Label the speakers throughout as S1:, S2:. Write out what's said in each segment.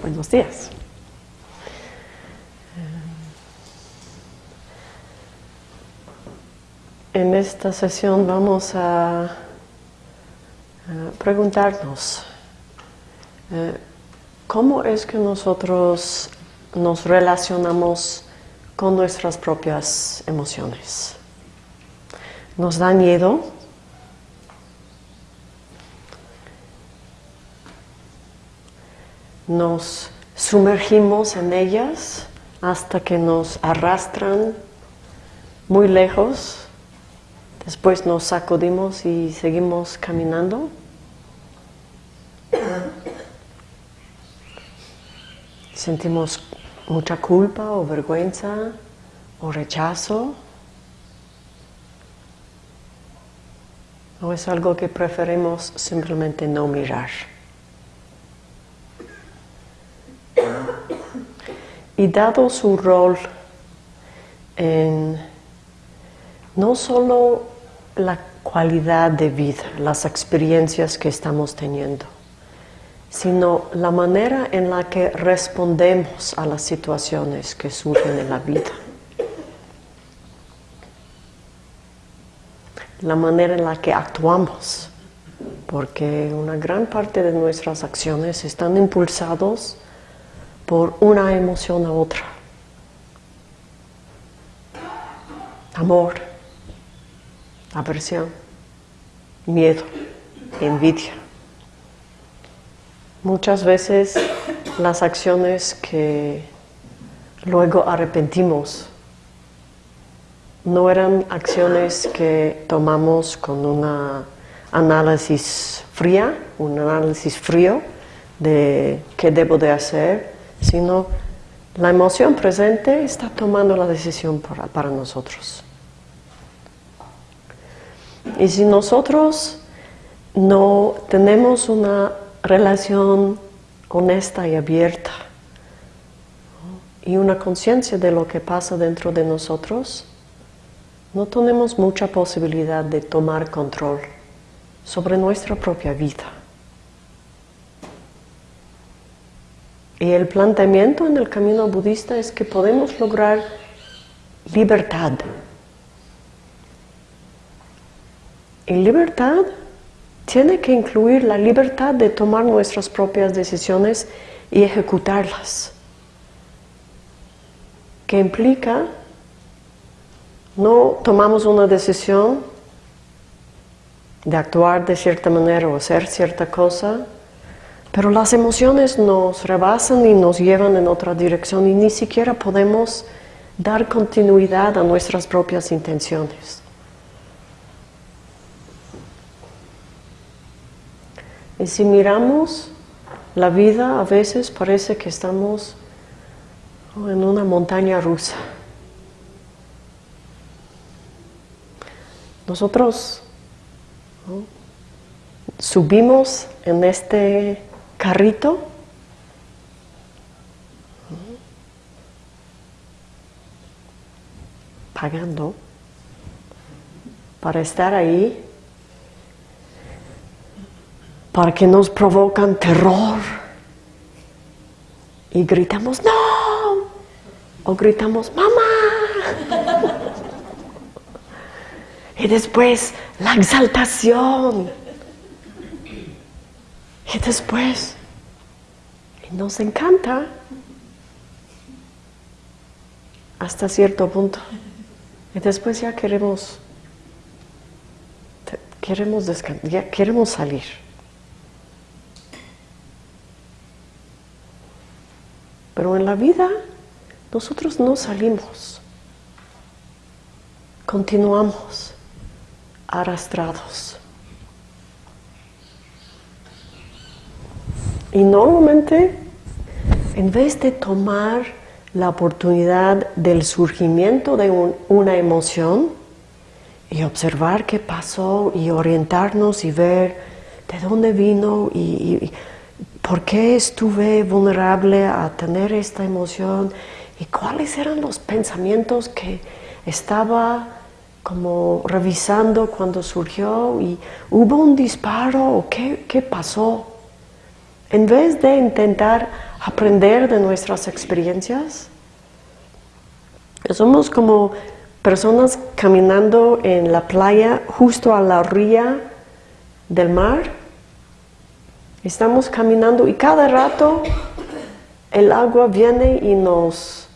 S1: Buenos días. En esta sesión vamos a, preguntarnos eh, cómo es que nosotros nos relacionamos con nuestras propias emociones. ¿Nos da miedo? Nos sumergimos en ellas hasta que nos arrastran muy lejos, después nos sacudimos y seguimos caminando. Sentimos mucha culpa o vergüenza o rechazo. ¿O es algo que preferimos simplemente no mirar? Y dado su rol en no solo la cualidad de vida, las experiencias que estamos teniendo, sino la manera en la que respondemos a las situaciones que surgen en la vida. La manera en la que actuamos, porque una gran parte de nuestras acciones están impulsados por una emoción a otra. Amor, aversión, miedo, envidia. Muchas veces las acciones que luego arrepentimos no eran acciones que tomamos con un análisis fría, un análisis frío de qué debo de hacer, sino la emoción presente está tomando la decisión para, nosotros. Y si nosotros no tenemos una relación honesta y abierta y una conciencia de lo que pasa dentro de nosotros, no tenemos mucha posibilidad de tomar control sobre nuestra propia vida. Y el planteamiento en el camino budista es que podemos lograr libertad. Y libertad tiene que incluir la libertad de tomar nuestras propias decisiones y ejecutarlas. Que implica no tomamos una decisión de actuar de cierta manera o hacer cierta cosa pero las emociones nos rebasan y nos llevan en otra dirección y ni siquiera podemos dar continuidad a nuestras propias intenciones. Y si miramos la vida, a veces parece que estamos en una montaña rusa. Nosotros subimos en este carrito. Pagando. Para estar ahí, para que nos provocan terror. Y gritamos no o gritamos mamá y después la exaltación y después, nos encanta hasta cierto punto. Y después ya queremos, queremos ya queremos salir. Pero en la vida nosotros no salimos. Continuamos arrastrados. Y normalmente, en vez de tomar la oportunidad del surgimiento de una emoción y observar qué pasó y orientarnos y ver de dónde vino y, por qué estuve vulnerable a tener esta emoción y cuáles eran los pensamientos que estaba como revisando cuando surgió y hubo un disparo o qué, qué pasó En vez de intentar aprender de nuestras experiencias, somos como personas caminando en la playa justo a la orilla del mar. Estamos caminando y cada rato el agua viene y nos,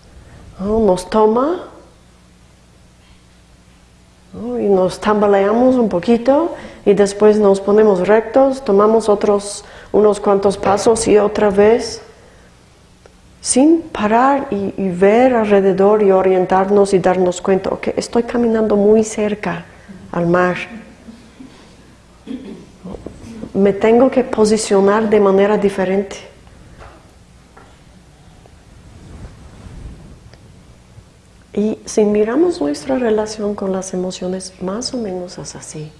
S1: nos toma y nos tambaleamos un poquito y después nos ponemos rectos, tomamos otros unos cuantos pasos y otra vez, sin parar y, ver alrededor y orientarnos y darnos cuenta, que estoy caminando muy cerca al mar. Me tengo que posicionar de manera diferente. Y si miramos nuestra relación con las emociones, más o menos es así.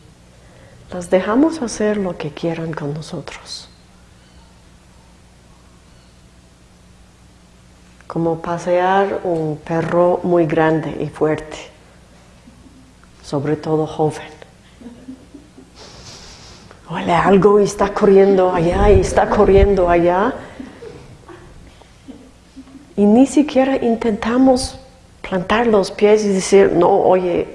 S1: Las dejamos hacer lo que quieran con nosotros. como pasear un perro muy grande y fuerte, sobre todo joven. Huele algo y está corriendo allá y está corriendo allá. Y ni siquiera intentamos plantar los pies y decir, no, oye,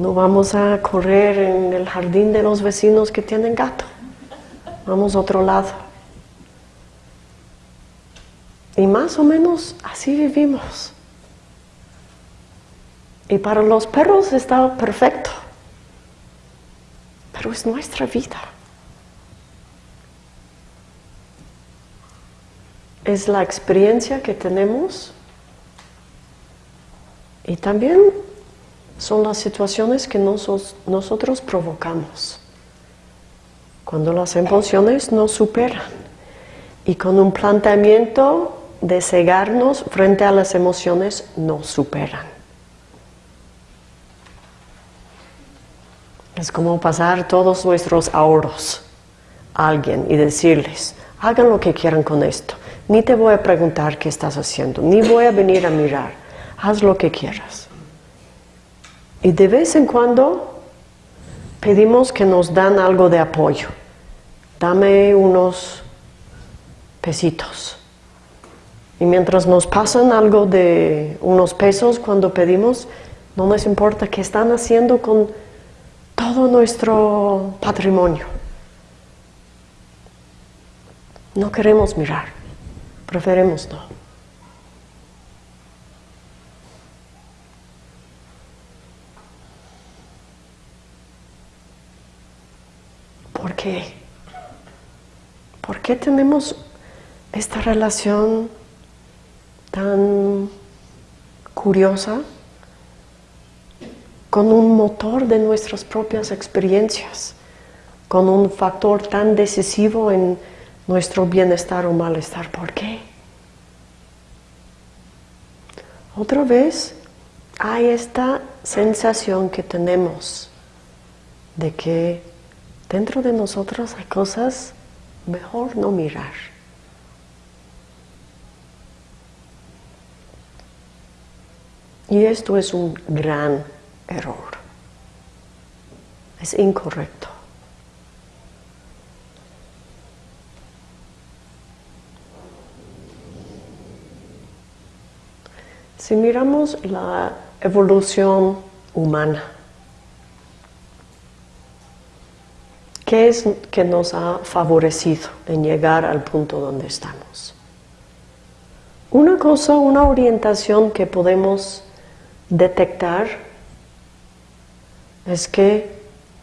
S1: no vamos a correr en el jardín de los vecinos que tienen gato. Vamos a otro lado. Y más o menos así vivimos. Y para los perros está perfecto. Pero es nuestra vida. Es la experiencia que tenemos y también son las situaciones que nosotros provocamos. Cuando las emociones nos superan y con un planteamiento de cegarnos frente a las emociones nos superan. Es como pasar todos nuestros ahorros a alguien y decirles, hagan lo que quieran con esto. Ni te voy a preguntar qué estás haciendo, ni voy a venir a mirar. Haz lo que quieras. Y de vez en cuando pedimos que nos dan algo de apoyo. Dame unos pesitos y mientras nos pasan algo de unos pesos cuando pedimos, no nos importa qué están haciendo con todo nuestro patrimonio. No queremos mirar, preferimos no. ¿Por qué? ¿Por qué tenemos esta relación tan curiosa con un motor de nuestras propias experiencias, con un factor tan decisivo en nuestro bienestar o malestar. ¿Por qué? Otra vez hay esta sensación que tenemos de que dentro de nosotros hay cosas mejor no mirar. Y esto es un gran error. Es incorrecto. Si miramos la evolución humana, ¿qué es que nos ha favorecido en llegar al punto donde estamos? Una cosa, una orientación que podemos detectar es que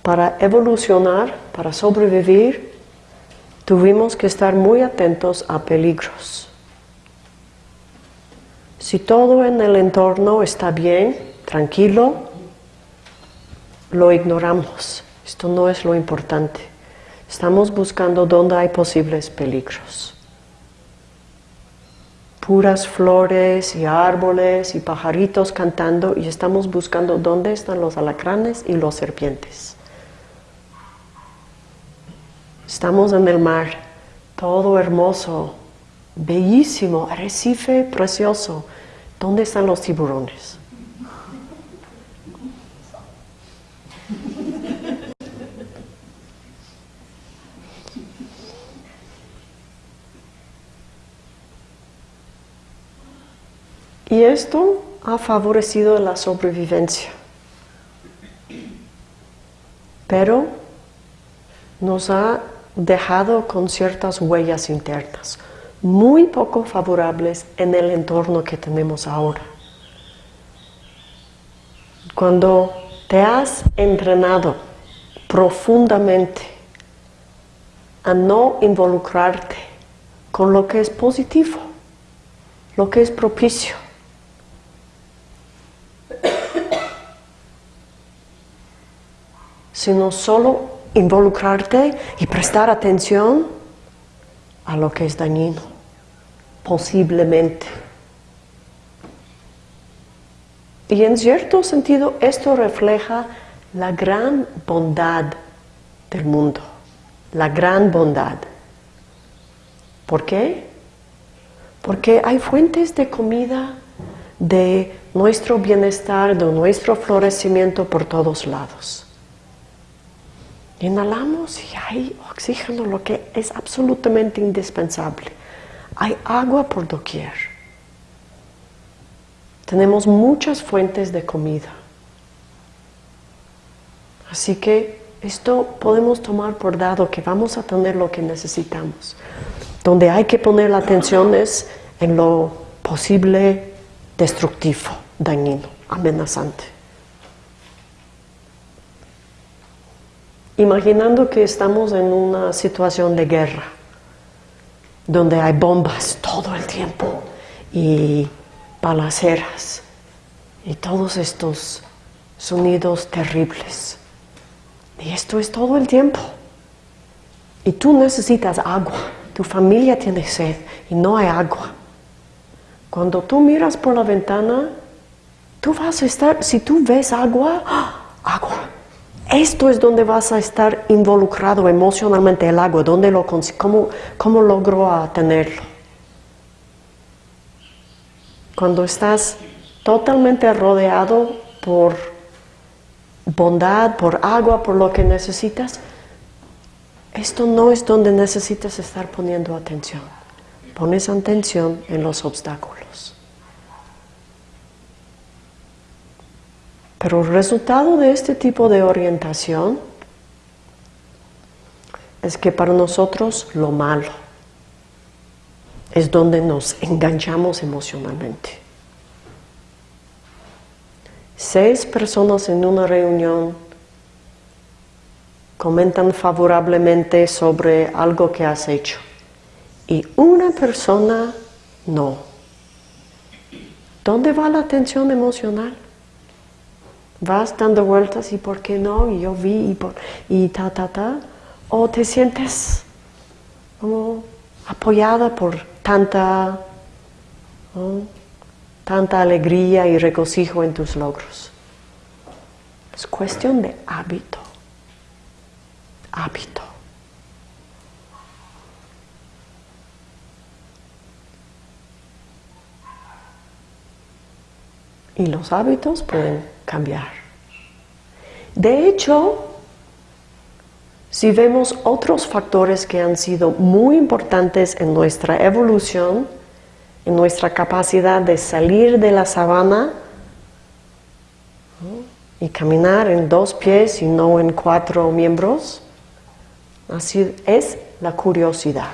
S1: para evolucionar, para sobrevivir, tuvimos que estar muy atentos a peligros. Si todo en el entorno está bien, tranquilo, lo ignoramos. Esto no es lo importante. Estamos buscando dónde hay posibles peligros puras flores y árboles y pajaritos cantando y estamos buscando dónde están los alacranes y los serpientes. Estamos en el mar, todo hermoso, bellísimo, arrecife precioso. ¿Dónde están los tiburones? Y esto ha favorecido la sobrevivencia. Pero nos ha dejado con ciertas huellas internas, muy poco favorables en el entorno que tenemos ahora. Cuando te has entrenado profundamente a no involucrarte con lo que es positivo, lo que es propicio, sino solo involucrarte y prestar atención a lo que es dañino, posiblemente. Y en cierto sentido esto refleja la gran bondad del mundo, la gran bondad. ¿Por qué? Porque hay fuentes de comida, de nuestro bienestar, de nuestro florecimiento por todos lados. Inhalamos y hay oxígeno, lo que es absolutamente indispensable. Hay agua por doquier. Tenemos muchas fuentes de comida. Así que esto podemos tomar por dado que vamos a tener lo que necesitamos. Donde hay que poner la atención es en lo posible destructivo, dañino, amenazante. Imaginando que estamos en una situación de guerra, donde hay bombas todo el tiempo y balaceras y todos estos sonidos terribles. Y esto es todo el tiempo. Y tú necesitas agua, tu familia tiene sed y no hay agua. Cuando tú miras por la ventana, tú vas a estar, si tú ves agua, ¡ah! agua esto es donde vas a estar involucrado emocionalmente el agua, ¿dónde lo, cómo, cómo logró tenerlo. Cuando estás totalmente rodeado por bondad, por agua, por lo que necesitas, esto no es donde necesitas estar poniendo atención. Pones atención en los obstáculos. Pero el resultado de este tipo de orientación es que para nosotros lo malo es donde nos enganchamos emocionalmente. Seis personas en una reunión comentan favorablemente sobre algo que has hecho y una persona no. ¿Dónde va la atención emocional? Vas dando vueltas y por qué no, y yo vi y, por, y ta, ta, ta, o te sientes como apoyada por tanta, tanta alegría y regocijo en tus logros. Es cuestión de hábito, hábito. Y los hábitos pueden cambiar. De hecho, si vemos otros factores que han sido muy importantes en nuestra evolución, en nuestra capacidad de salir de la sabana y caminar en dos pies y no en cuatro miembros, así es la curiosidad.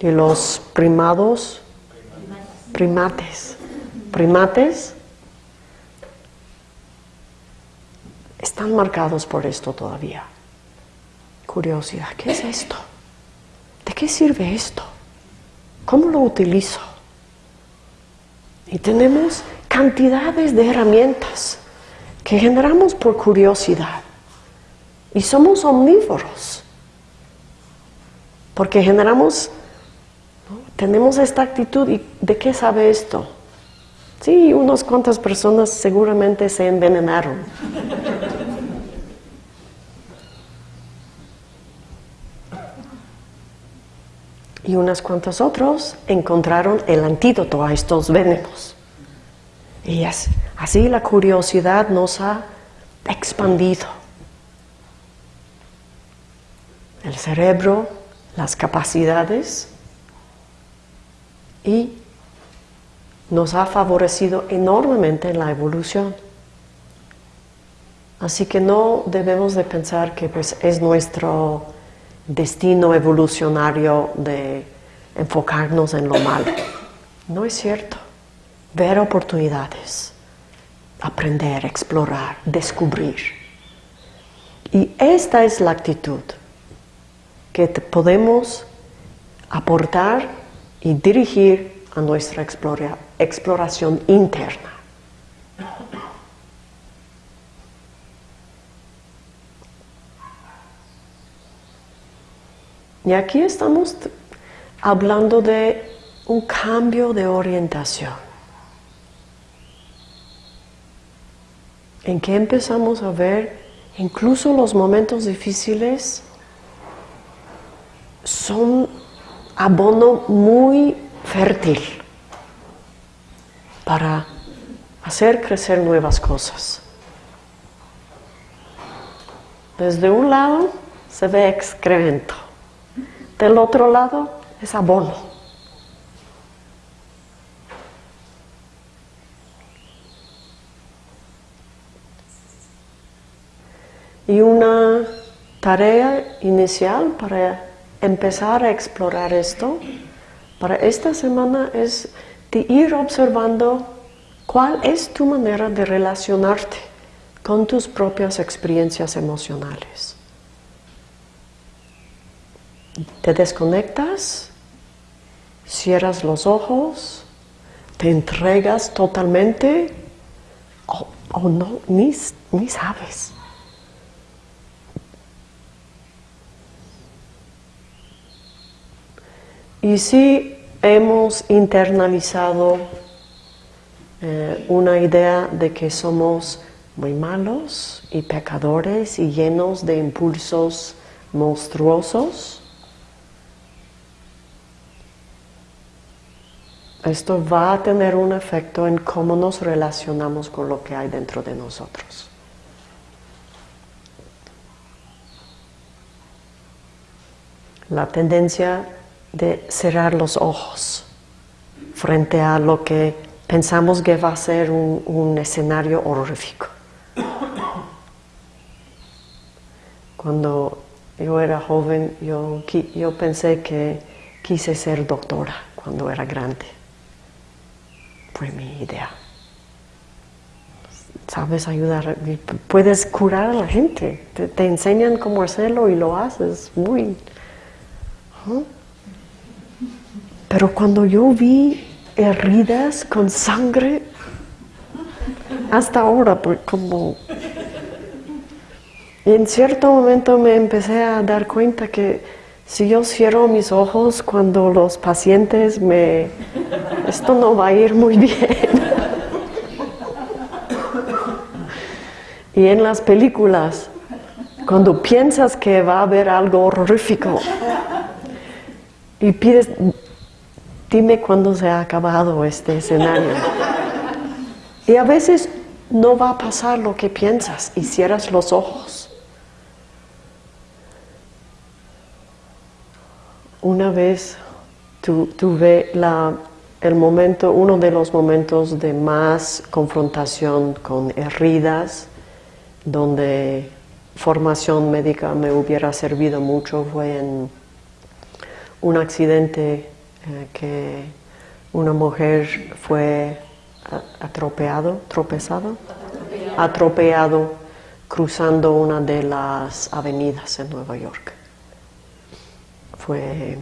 S1: Y los primados primates. Primates están marcados por esto todavía. Curiosidad, ¿qué es esto? ¿De qué sirve esto? ¿Cómo lo utilizo? Y tenemos cantidades de herramientas que generamos por curiosidad. Y somos omnívoros. Porque generamos tenemos esta actitud y ¿de qué sabe esto? Sí, unas cuantas personas seguramente se envenenaron. y unas cuantas otros encontraron el antídoto a estos venenos. Y así la curiosidad nos ha expandido. El cerebro, las capacidades, y nos ha favorecido enormemente en la evolución. Así que no debemos de pensar que pues, es nuestro destino evolucionario de enfocarnos en lo malo. No es cierto. Ver oportunidades, aprender, explorar, descubrir. Y esta es la actitud que podemos aportar y dirigir a nuestra exploración interna. Y aquí estamos hablando de un cambio de orientación. En que empezamos a ver incluso los momentos difíciles son abono muy fértil para hacer crecer nuevas cosas. Desde un lado se ve excremento, del otro lado es abono. Y una tarea inicial para empezar a explorar esto, para esta semana es de ir observando cuál es tu manera de relacionarte con tus propias experiencias emocionales. Te desconectas, cierras los ojos, te entregas totalmente o, no, ni, ni sabes. Y si hemos internalizado eh, una idea de que somos muy malos y pecadores y llenos de impulsos monstruosos, Esto va a tener un efecto en cómo nos relacionamos con lo que hay dentro de nosotros. La tendencia de cerrar los ojos frente a lo que pensamos que va a ser un, escenario horrífico. Cuando yo era joven, yo, yo pensé que quise ser doctora cuando era grande fue mi idea. Sabes ayudar, puedes curar a la gente, te, enseñan cómo hacerlo y lo haces muy... Pero cuando yo vi heridas con sangre, hasta ahora, pues como... en cierto momento me empecé a dar cuenta que si yo cierro mis ojos cuando los pacientes me... Esto no va a ir muy bien. y en las películas, cuando piensas que va a haber algo horrífico y pides, dime cuándo se ha acabado este escenario. Y a veces no va a pasar lo que piensas y cierras los ojos. Una vez tuve el momento, uno de los momentos de más confrontación con heridas, donde formación médica me hubiera servido mucho, fue en un accidente que una mujer fue atropellado, tropezado, atropellado cruzando una de las avenidas en Nueva York. Fue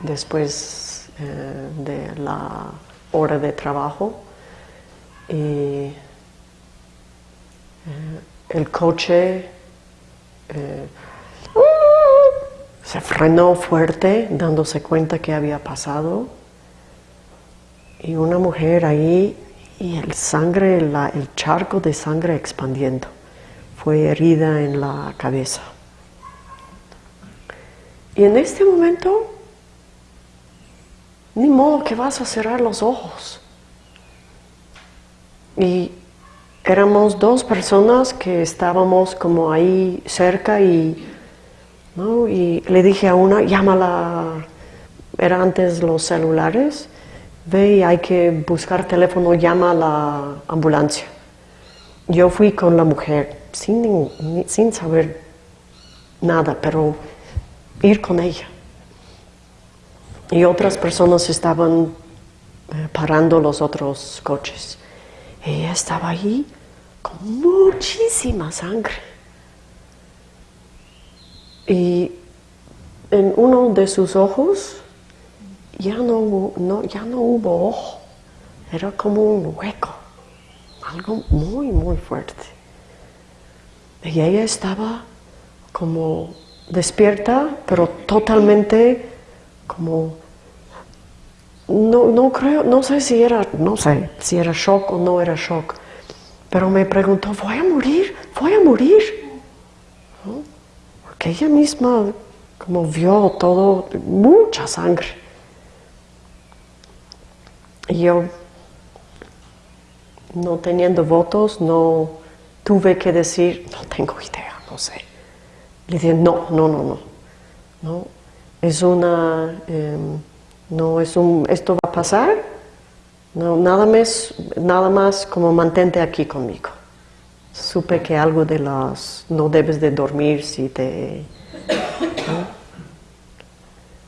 S1: después eh, de la hora de trabajo y eh, el coche eh, se frenó fuerte dándose cuenta que había pasado y una mujer ahí y el sangre, el charco de sangre expandiendo. Fue herida en la cabeza. Y en este momento, ni modo que vas a cerrar los ojos. Y éramos dos personas que estábamos como ahí cerca y, y le dije a una, llámala, era antes los celulares, ve y hay que buscar teléfono, llama a la ambulancia. Yo fui con la mujer sin, sin saber nada, pero ir con ella. Y otras personas estaban eh, parando los otros coches. Ella estaba ahí con muchísima sangre. Y en uno de sus ojos ya no, ya no hubo ojo, era como un hueco, algo muy, muy fuerte. Y ella estaba como despierta, pero totalmente como no, no creo, no sé si era, no sé si era shock o no era shock, pero me preguntó, voy a morir, voy a morir. Porque ella misma como vio todo, mucha sangre. Y yo, no teniendo votos, no tuve que decir, no tengo idea, no sé. Le dije, no, no, no, no. no es una, em, no es un, esto va a pasar, no, nada más, nada más como mantente aquí conmigo. Supe que algo de las, no debes de dormir si te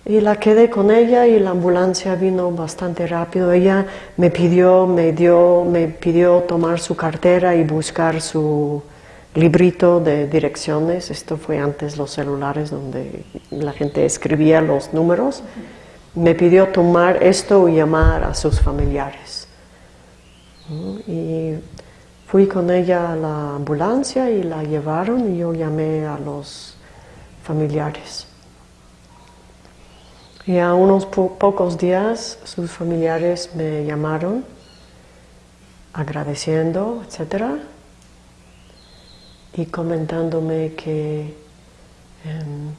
S1: y la quedé con ella y la ambulancia vino bastante rápido. Ella me pidió, me dio, me pidió tomar su cartera y buscar su librito de direcciones. Esto fue antes los celulares donde la gente escribía los números. Me pidió tomar esto y llamar a sus familiares. Y fui con ella a la ambulancia y la llevaron y yo llamé a los familiares. Y a unos pocos días sus familiares me llamaron agradeciendo, etc. Y comentándome que em,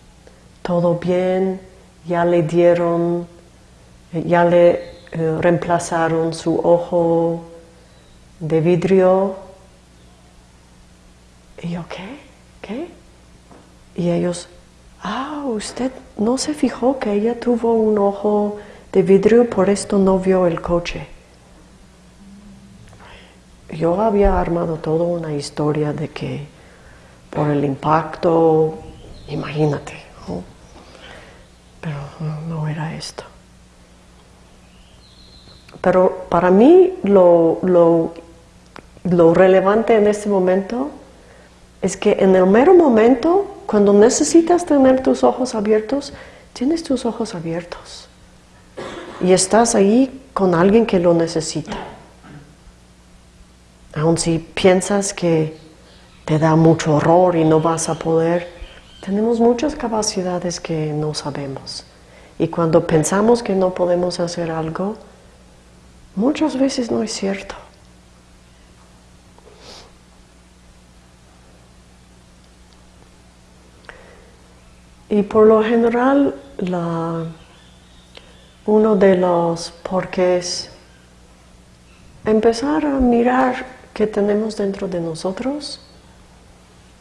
S1: todo bien, ya le dieron, ya le eh, reemplazaron su ojo de vidrio. Y yo, ¿qué? ¿Qué? Y ellos, ah, usted no se fijó que ella tuvo un ojo de vidrio, por esto no vio el coche. Yo había armado toda una historia de que por el impacto, imagínate, pero no, era esto. Pero para mí lo, lo relevante en este momento es que en el mero momento cuando necesitas tener tus ojos abiertos, tienes tus ojos abiertos. Y estás ahí con alguien que lo necesita. Aun si piensas que te da mucho horror y no vas a poder, tenemos muchas capacidades que no sabemos. Y cuando pensamos que no podemos hacer algo, muchas veces no es cierto. Y por lo general, uno de los porqués empezar a mirar qué tenemos dentro de nosotros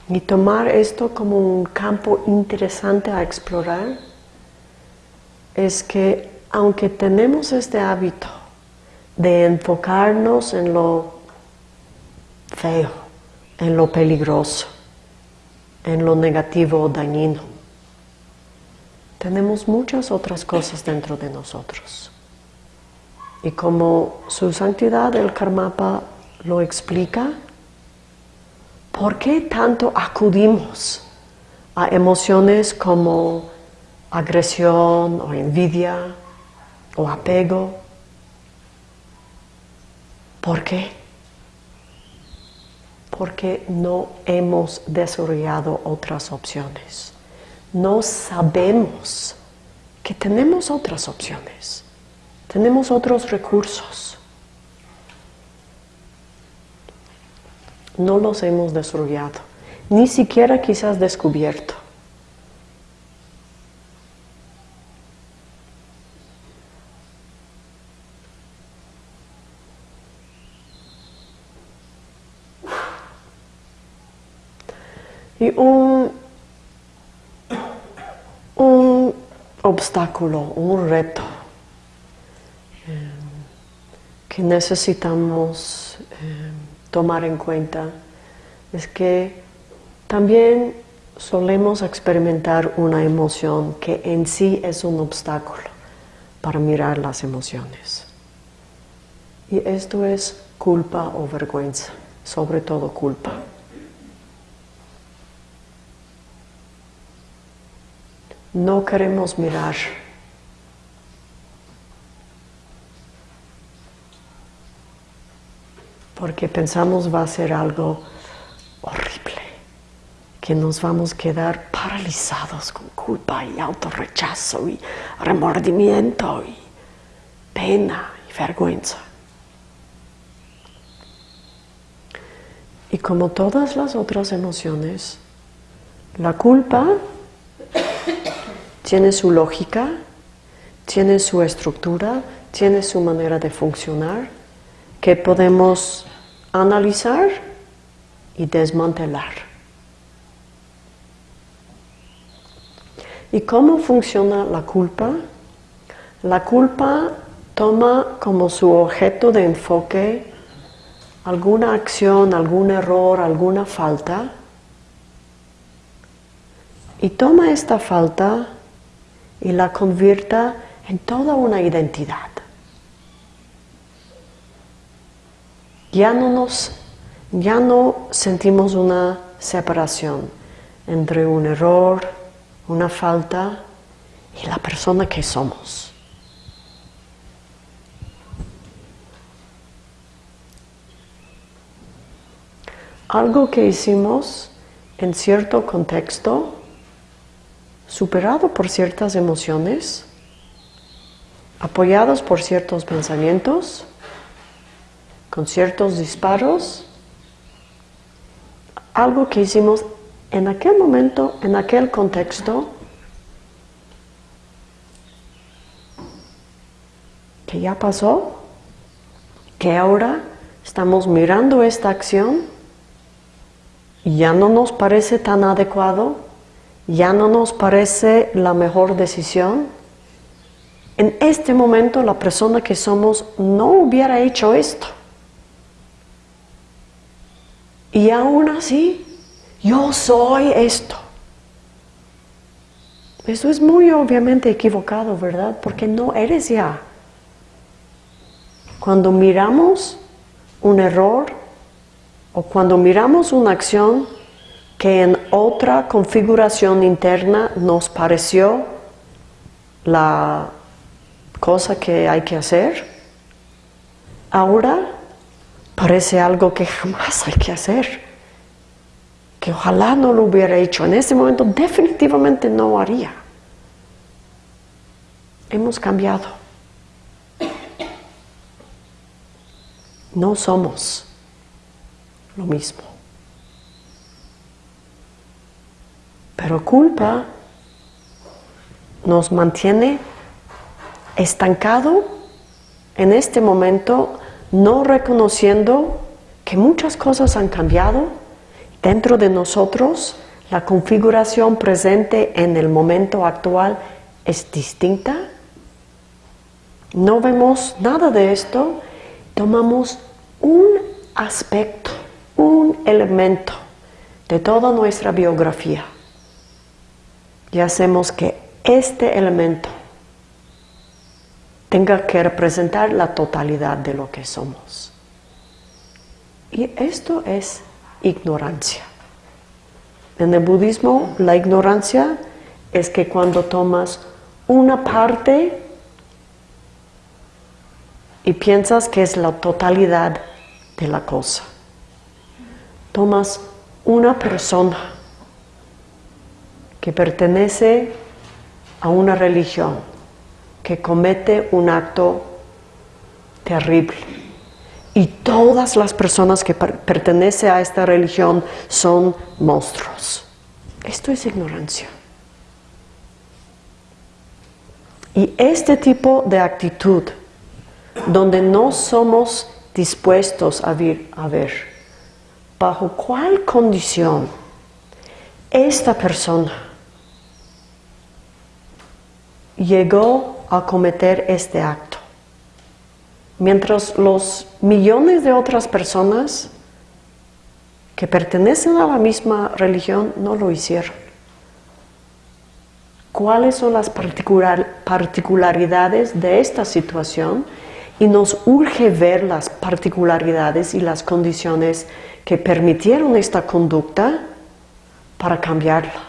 S1: y tomar esto como un campo interesante a explorar es que aunque tenemos este hábito de enfocarnos en lo feo, en lo peligroso, en lo negativo o dañino, tenemos muchas otras cosas dentro de nosotros. Y como su santidad el Karmapa lo explica, ¿por qué tanto acudimos a emociones como agresión o envidia o apego? ¿Por qué? Porque no hemos desarrollado otras opciones no sabemos que tenemos otras opciones, tenemos otros recursos. No los hemos desarrollado, ni siquiera quizás descubierto. Y un obstáculo, un reto. que necesitamos eh, tomar en cuenta es que también solemos experimentar una emoción que en sí es un obstáculo para mirar las emociones. Y esto es culpa o vergüenza, sobre todo culpa. No queremos mirar porque pensamos va a ser algo horrible, que nos vamos a quedar paralizados con culpa y autorrechazo y remordimiento y pena y vergüenza. Y como todas las otras emociones, la culpa tiene su lógica, tiene su estructura, tiene su manera de funcionar, que podemos analizar y desmantelar. ¿Y cómo funciona la culpa? La culpa toma como su objeto de enfoque alguna acción, algún error, alguna falta y toma esta falta y la convierta en toda una identidad. ya no nos, ya no sentimos una separación entre un error, una falta y la persona que somos. Algo que hicimos en cierto contexto, superado por ciertas emociones, apoyados por ciertos pensamientos, con ciertos disparos, algo que hicimos en aquel momento, en aquel contexto, que ya pasó, que ahora estamos mirando esta acción y ya no nos parece tan adecuado, ya no nos parece la mejor decisión. En este momento la persona que somos no hubiera hecho esto. Y aún así, yo soy esto. Eso es muy obviamente equivocado, ¿verdad? Porque no eres ya. Cuando miramos un error o cuando miramos una acción que en otra configuración interna nos pareció la cosa que hay que hacer, ahora parece algo que jamás hay que hacer, que ojalá no lo hubiera hecho. En ese momento definitivamente no haría. Hemos cambiado. No somos lo mismo. Pero culpa nos mantiene estancado en este momento no reconociendo que muchas cosas han cambiado dentro de nosotros, la configuración presente en el momento actual es distinta. No vemos nada de esto, tomamos un aspecto, un elemento de toda nuestra biografía y hacemos que este elemento tenga que representar la totalidad de lo que somos. Y esto es ignorancia. En el budismo la ignorancia es que cuando tomas una parte y piensas que es la totalidad de la cosa. Tomas una persona que pertenece a una religión, que comete un acto terrible. Y todas las personas que pertenecen a esta religión son monstruos. Esto es ignorancia. Y este tipo de actitud, donde no somos dispuestos a, a ver bajo cuál condición esta persona llegó a cometer este acto. mientras los millones de otras personas que pertenecen a la misma religión no lo hicieron. ¿Cuáles son las particularidades de esta situación? Y nos urge ver las particularidades y las condiciones que permitieron esta conducta para cambiarla.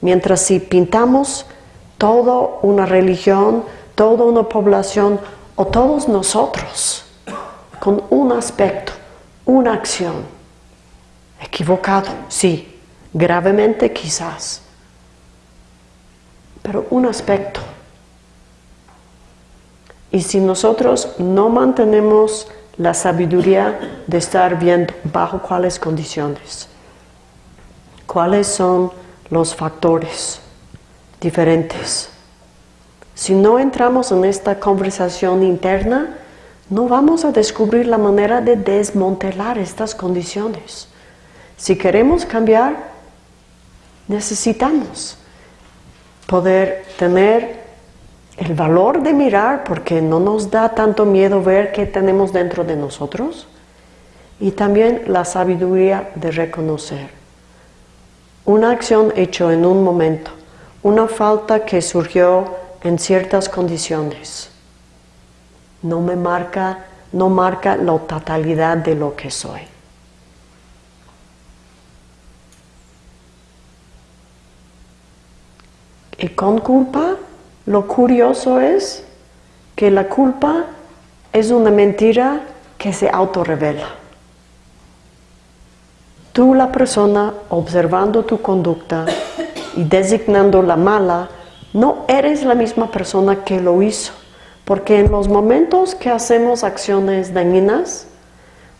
S1: Mientras si pintamos toda una religión, toda una población o todos nosotros con un aspecto, una acción, Equivocado, sí, gravemente quizás, pero un aspecto. Y si nosotros no mantenemos la sabiduría de estar viendo bajo cuáles condiciones, cuáles son los factores diferentes. Si no entramos en esta conversación interna, no vamos a descubrir la manera de desmontelar estas condiciones. Si queremos cambiar, necesitamos poder tener el valor de mirar porque no nos da tanto miedo ver qué tenemos dentro de nosotros y también la sabiduría de reconocer una acción hecha en un momento, una falta que surgió en ciertas condiciones, no me marca, no marca la totalidad de lo que soy. Y con culpa, lo curioso es que la culpa es una mentira que se autorrevela. Tú, la persona, observando tu conducta y designando la mala, no eres la misma persona que lo hizo. Porque en los momentos que hacemos acciones dañinas,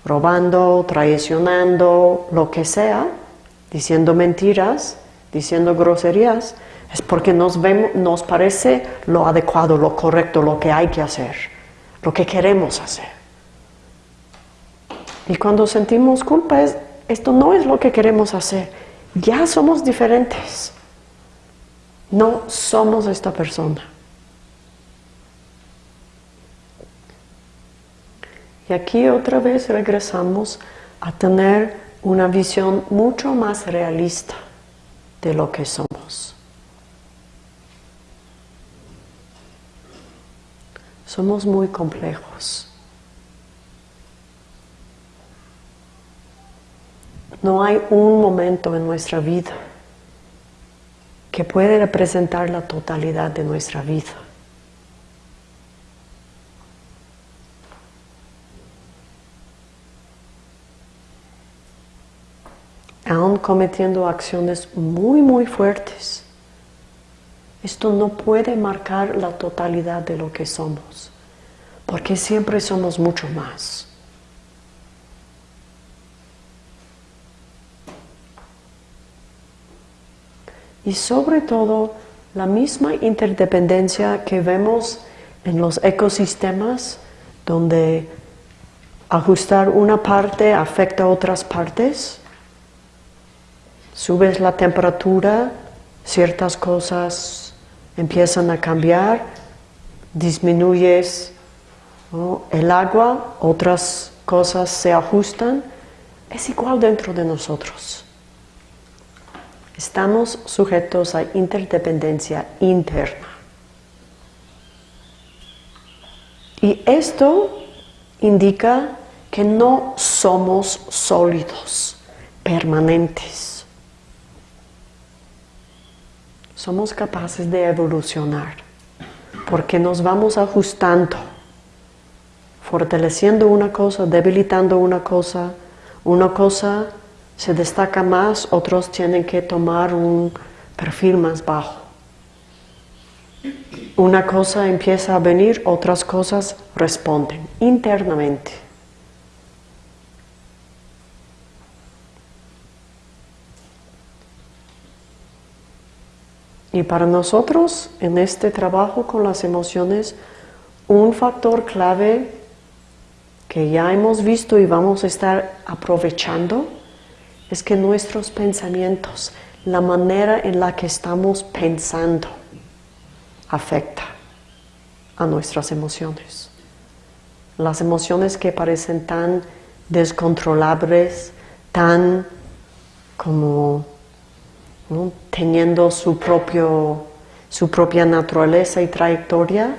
S1: robando, traicionando, lo que sea, diciendo mentiras, diciendo groserías, es porque nos, vemos, nos parece lo adecuado, lo correcto, lo que hay que hacer, lo que queremos hacer. Y cuando sentimos culpa, es, esto no es lo que queremos hacer. Ya somos diferentes. No somos esta persona. Y aquí otra vez regresamos a tener una visión mucho más realista de lo que somos. Somos muy complejos. No hay un momento en nuestra vida que puede representar la totalidad de nuestra vida. Aún cometiendo acciones muy, muy fuertes, esto no puede marcar la totalidad de lo que somos, porque siempre somos mucho más. Y sobre todo, la misma interdependencia que vemos en los ecosistemas, donde ajustar una parte afecta a otras partes. Subes la temperatura, ciertas cosas empiezan a cambiar, disminuyes el agua, otras cosas se ajustan, es igual dentro de nosotros. Estamos sujetos a interdependencia interna. Y esto indica que no somos sólidos, permanentes. somos capaces de evolucionar, porque nos vamos ajustando, fortaleciendo una cosa, debilitando una cosa, una cosa se destaca más, otros tienen que tomar un perfil más bajo. Una cosa empieza a venir, otras cosas responden internamente. Y para nosotros, en este trabajo con las emociones, un factor clave que ya hemos visto y vamos a estar aprovechando es que nuestros pensamientos, la manera en la que estamos pensando, afecta a nuestras emociones. las emociones que parecen tan descontrolables, tan como teniendo su, propio, su propia naturaleza y trayectoria,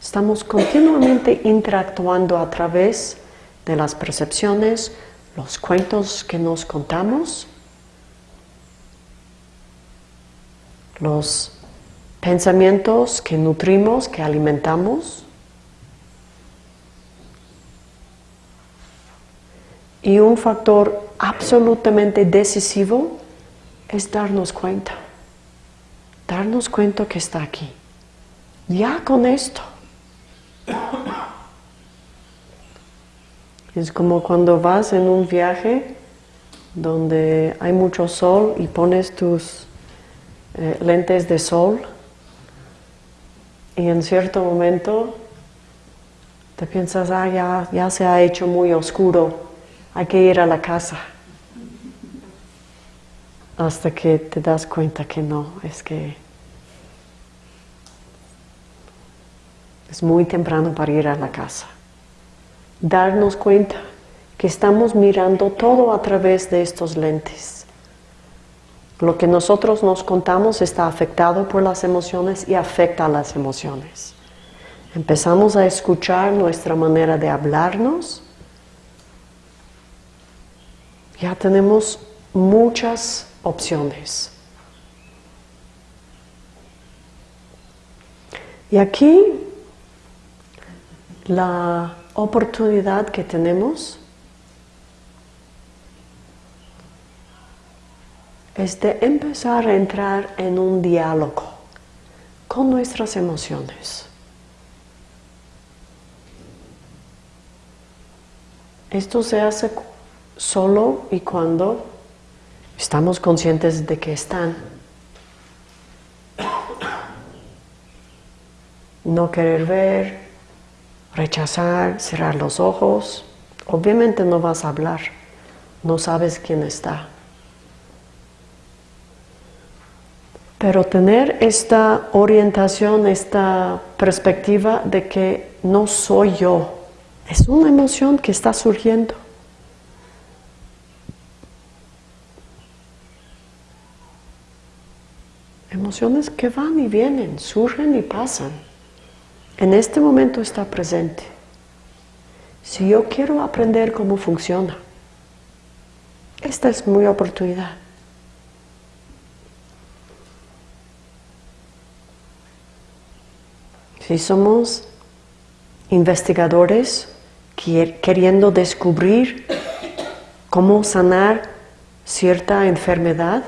S1: estamos continuamente interactuando a través de las percepciones, los cuentos que nos contamos, los pensamientos que nutrimos, que alimentamos, y un factor absolutamente decisivo es darnos cuenta, darnos cuenta que está aquí. Ya con esto. Es como cuando vas en un viaje donde hay mucho sol y pones tus eh, lentes de sol y en cierto momento te piensas, ah, ya, ya se ha hecho muy oscuro, hay que ir a la casa hasta que te das cuenta que no, es que es muy temprano para ir a la casa. Darnos cuenta que estamos mirando todo a través de estos lentes. Lo que nosotros nos contamos está afectado por las emociones y afecta a las emociones. Empezamos a escuchar nuestra manera de hablarnos. Ya tenemos muchas opciones. Y aquí la oportunidad que tenemos es de empezar a entrar en un diálogo con nuestras emociones. Esto se hace solo y cuando Estamos conscientes de que están. No querer ver, rechazar, cerrar los ojos. Obviamente no vas a hablar, no sabes quién está. Pero tener esta orientación, esta perspectiva de que no soy yo, es una emoción que está surgiendo. Emociones que van y vienen, surgen y pasan. En este momento está presente. Si yo quiero aprender cómo funciona, esta es mi oportunidad. Si somos investigadores queriendo descubrir cómo sanar cierta enfermedad,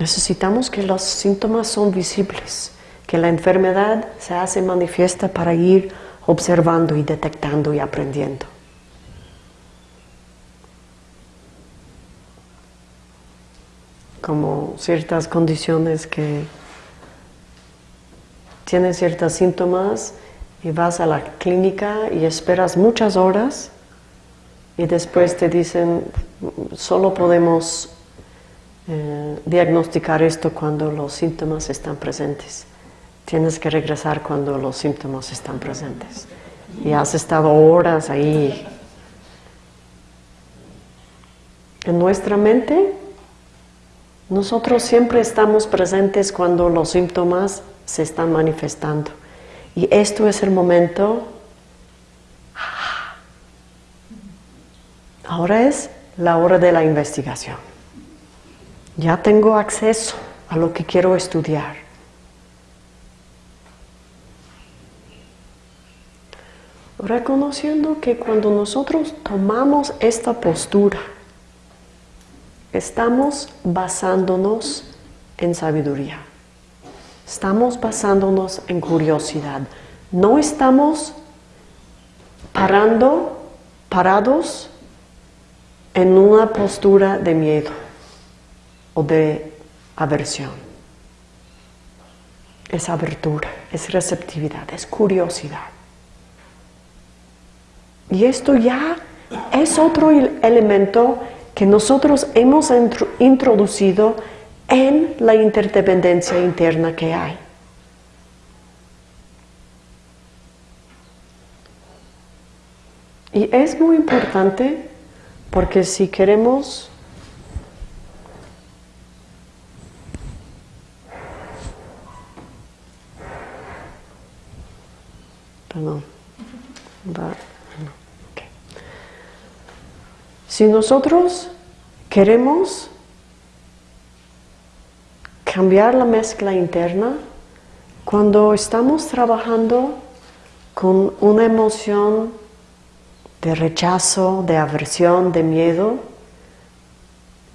S1: Necesitamos que los síntomas son visibles, que la enfermedad se hace manifiesta para ir observando y detectando y aprendiendo. Como ciertas condiciones que tienen ciertos síntomas y vas a la clínica y esperas muchas horas y después te dicen solo podemos eh, diagnosticar esto cuando los síntomas están presentes. Tienes que regresar cuando los síntomas están presentes. Y has estado horas ahí. En nuestra mente, nosotros siempre estamos presentes cuando los síntomas se están manifestando. Y esto es el momento... Ahora es la hora de la investigación. Ya tengo acceso a lo que quiero estudiar. Reconociendo que cuando nosotros tomamos esta postura, estamos basándonos en sabiduría. Estamos basándonos en curiosidad. No estamos parando, parados en una postura de miedo o de aversión. Es abertura, es receptividad, es curiosidad. Y esto ya es otro elemento que nosotros hemos introducido en la interdependencia interna que hay. Y es muy importante porque si queremos Perdón. Si nosotros queremos cambiar la mezcla interna, cuando estamos trabajando con una emoción de rechazo, de aversión, de miedo,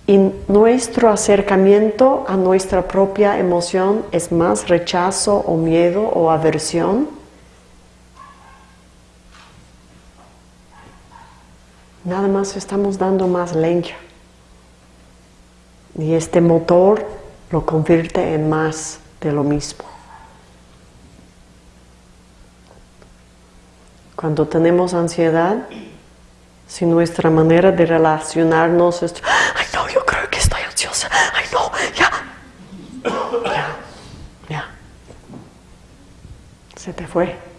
S1: y nuestro acercamiento a nuestra propia emoción es más rechazo o miedo o aversión, nada más estamos dando más leña. Y este motor lo convierte en más de lo mismo. Cuando tenemos ansiedad, si nuestra manera de relacionarnos es, ay no, yo creo que estoy ansiosa, ay no, ya, ya, ya, se te fue.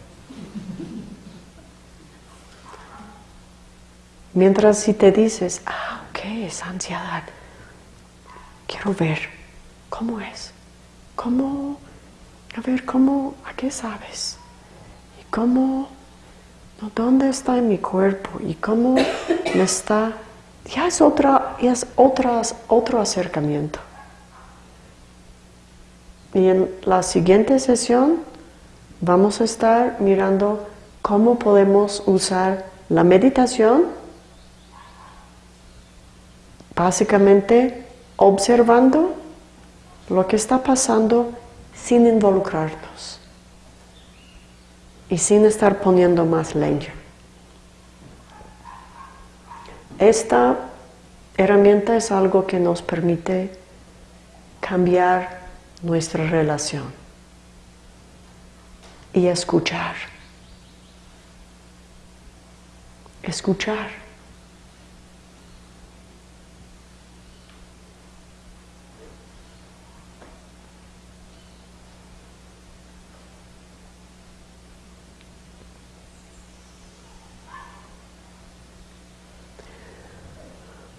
S1: Mientras si te dices, ah, ok, es ansiedad, quiero ver cómo es, cómo, a ver, cómo, a qué sabes, y cómo ¿Dónde está en mi cuerpo? ¿Y cómo me está? Ya es, otra, ya es otras, otro acercamiento. Y en la siguiente sesión vamos a estar mirando cómo podemos usar la meditación, básicamente observando lo que está pasando sin involucrarnos y sin estar poniendo más leña. Esta herramienta es algo que nos permite cambiar nuestra relación y escuchar. Escuchar.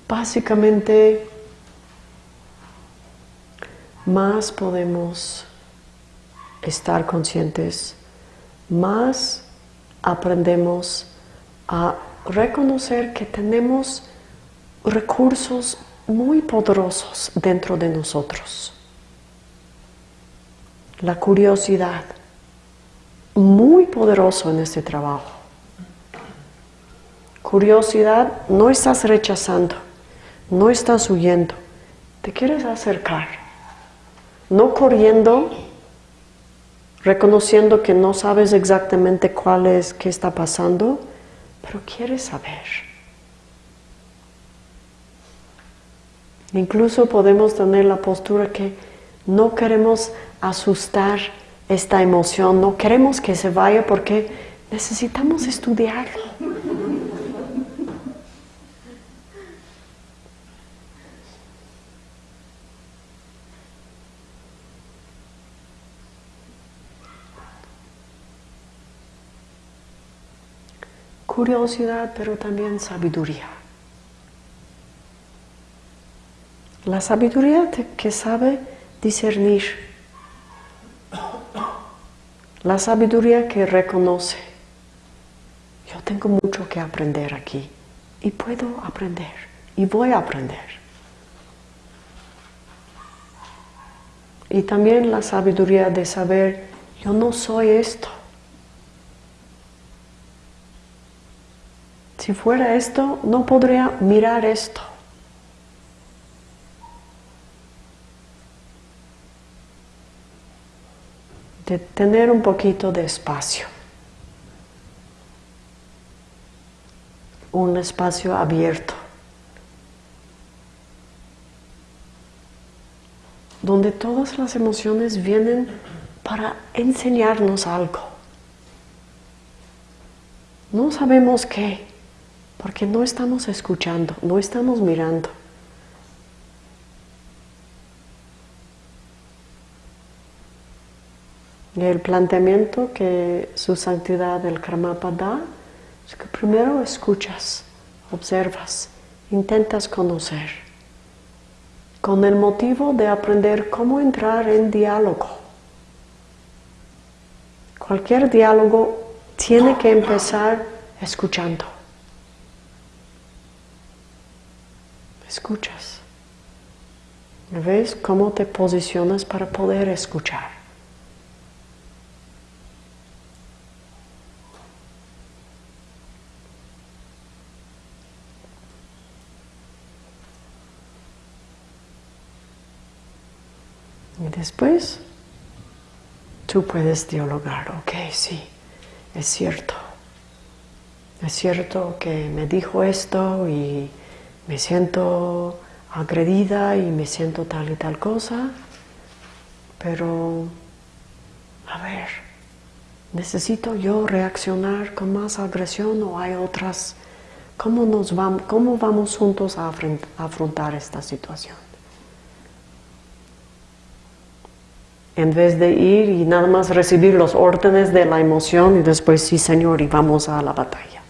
S1: Básicamente, más podemos estar conscientes, más aprendemos a reconocer que tenemos recursos muy poderosos dentro de nosotros. La curiosidad, muy poderoso en este trabajo. Curiosidad no estás rechazando, no estás huyendo, te quieres acercar, no corriendo, reconociendo que no sabes exactamente cuál es, qué está pasando, pero quieres saber. Incluso podemos tener la postura que no queremos asustar esta emoción, no queremos que se vaya porque necesitamos estudiarlo. Curiosidad, pero también sabiduría. La sabiduría que sabe discernir. La sabiduría que reconoce. Yo tengo mucho que aprender aquí y puedo aprender y voy a aprender. Y también la sabiduría de saber, yo no soy esto. Si fuera esto, no podría mirar esto. De tener un poquito de espacio. Un espacio abierto. Donde todas las emociones vienen para enseñarnos algo. No sabemos qué, porque no estamos escuchando, no estamos mirando. Y el planteamiento que su santidad el Karmapa da Es que primero escuchas, observas, intentas conocer, con el motivo de aprender cómo entrar en diálogo. Cualquier diálogo tiene que empezar escuchando. Escuchas. ¿Ves cómo te posicionas para poder escuchar? Y después tú puedes dialogar, ok, sí, es cierto. Es cierto que me dijo esto y me siento agredida y me siento tal y tal cosa, pero a ver, ¿necesito yo reaccionar con más agresión o hay otras? ¿Cómo, nos vamos, cómo vamos juntos a afrontar esta situación? en vez de ir y nada más recibir los órdenes de la emoción y después sí Señor y vamos a la batalla.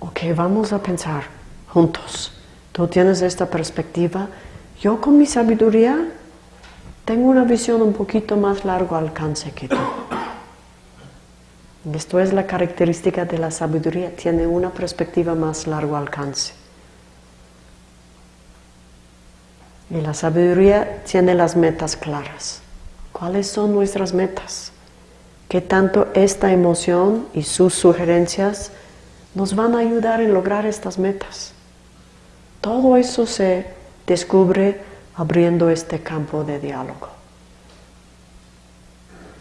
S1: Ok, vamos a pensar juntos. Tú tienes esta perspectiva. Yo con mi sabiduría tengo una visión un poquito más largo alcance que tú. Esto es la característica de la sabiduría, tiene una perspectiva más largo alcance. Y la sabiduría tiene las metas claras. ¿Cuáles son nuestras metas? ¿Qué tanto esta emoción y sus sugerencias nos van a ayudar en lograr estas metas? Todo eso se descubre abriendo este campo de diálogo.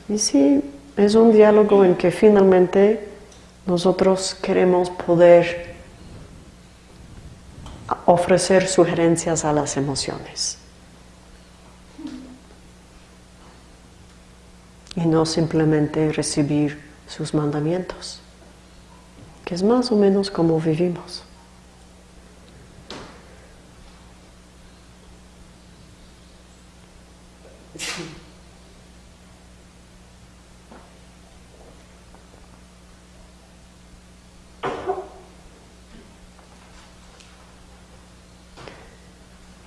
S1: Y sí, es un diálogo en que finalmente nosotros queremos poder ofrecer sugerencias a las emociones. Y no simplemente recibir sus mandamientos, que es más o menos como vivimos.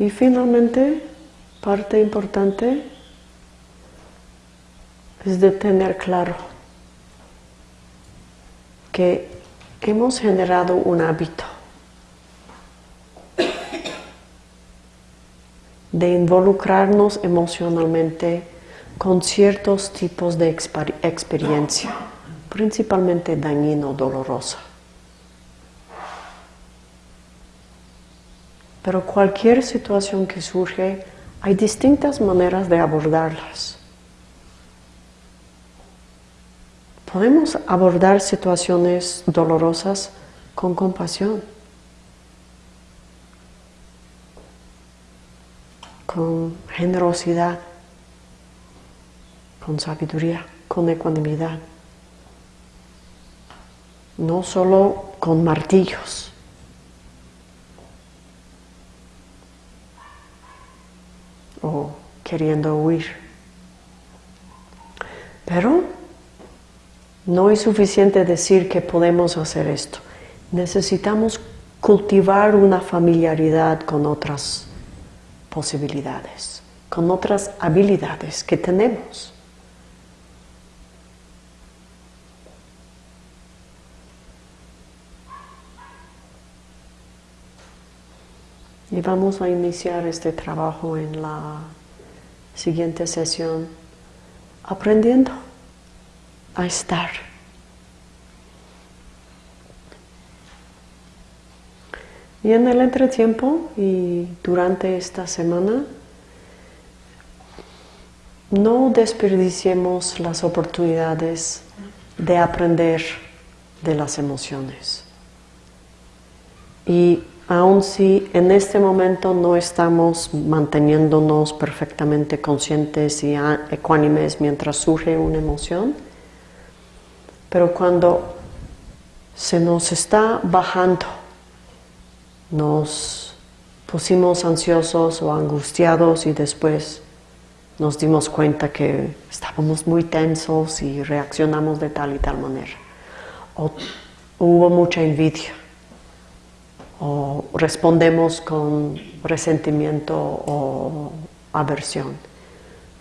S1: Y finalmente, parte importante es de tener claro que hemos generado un hábito de involucrarnos emocionalmente con ciertos tipos de experiencia, principalmente dañino, dolorosa. Pero cualquier situación que surge, hay distintas maneras de abordarlas. Podemos abordar situaciones dolorosas con compasión, con generosidad, con sabiduría, con ecuanimidad. No solo con martillos. O queriendo huir. Pero no es suficiente decir que podemos hacer esto. Necesitamos cultivar una familiaridad con otras posibilidades, con otras habilidades que tenemos. Y vamos a iniciar este trabajo en la siguiente sesión aprendiendo a estar. Y en el entretiempo y durante esta semana, no desperdiciemos las oportunidades de aprender de las emociones. Y aun si en este momento no estamos manteniéndonos perfectamente conscientes y ecuánimes mientras surge una emoción, pero cuando se nos está bajando, nos pusimos ansiosos o angustiados y después nos dimos cuenta que estábamos muy tensos y reaccionamos de tal y tal manera. O hubo mucha envidia o respondemos con resentimiento o aversión.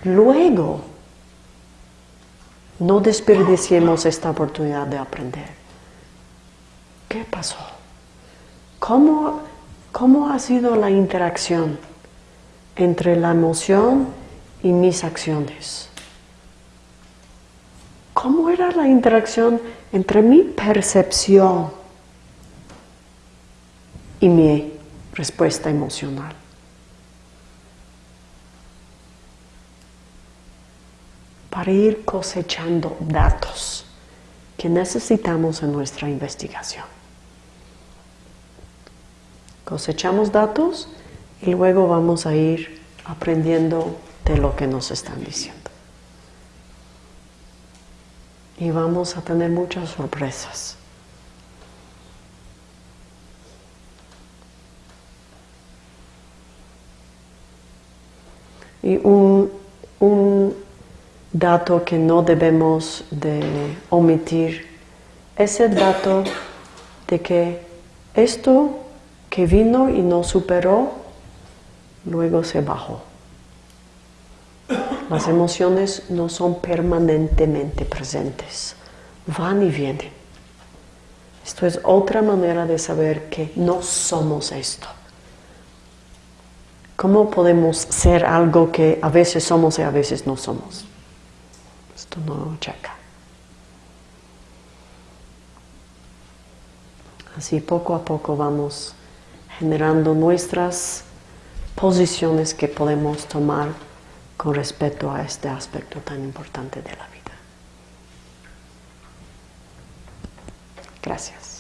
S1: Luego, no desperdiciemos esta oportunidad de aprender. ¿Qué pasó? ¿Cómo, cómo ha sido la interacción entre la emoción y mis acciones? ¿Cómo era la interacción entre mi percepción y mi respuesta emocional? Para ir cosechando datos que necesitamos en nuestra investigación. Cosechamos datos y luego vamos a ir aprendiendo de lo que nos están diciendo. y vamos a tener muchas sorpresas. Y un, un, dato que no debemos de omitir es el dato de que esto que vino y no superó, luego se bajó. Las emociones no son permanentemente presentes, van y vienen. Esto es otra manera de saber que no somos esto. ¿Cómo podemos ser algo que a veces somos y a veces no somos? Esto no checa. Así poco a poco vamos generando nuestras posiciones que podemos tomar con respecto a este aspecto tan importante de la vida. Gracias.